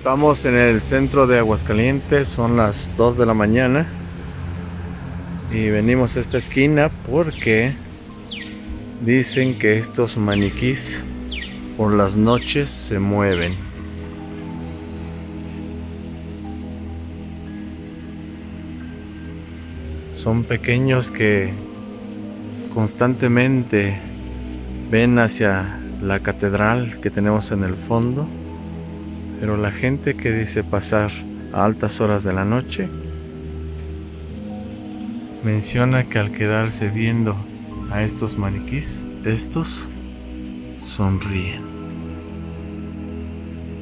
Estamos en el centro de Aguascalientes, son las 2 de la mañana y venimos a esta esquina porque dicen que estos maniquís por las noches se mueven. Son pequeños que constantemente ven hacia la catedral que tenemos en el fondo pero la gente que dice pasar a altas horas de la noche menciona que al quedarse viendo a estos maniquís, estos sonríen.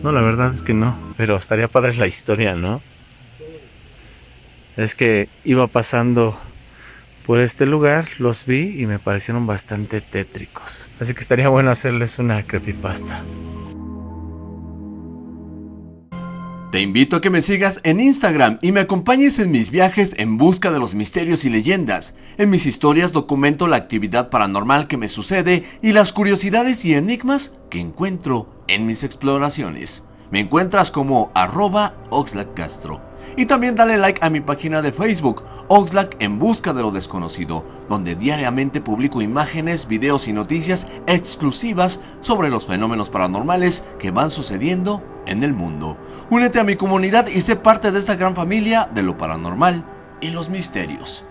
No, la verdad es que no, pero estaría padre la historia, ¿no? Es que iba pasando por este lugar, los vi y me parecieron bastante tétricos. Así que estaría bueno hacerles una creepypasta. Te invito a que me sigas en Instagram y me acompañes en mis viajes en busca de los misterios y leyendas. En mis historias documento la actividad paranormal que me sucede y las curiosidades y enigmas que encuentro en mis exploraciones. Me encuentras como arroba. Y también dale like a mi página de Facebook, Oxlack en busca de lo desconocido, donde diariamente publico imágenes, videos y noticias exclusivas sobre los fenómenos paranormales que van sucediendo en el mundo. Únete a mi comunidad y sé parte de esta gran familia de lo paranormal y los misterios.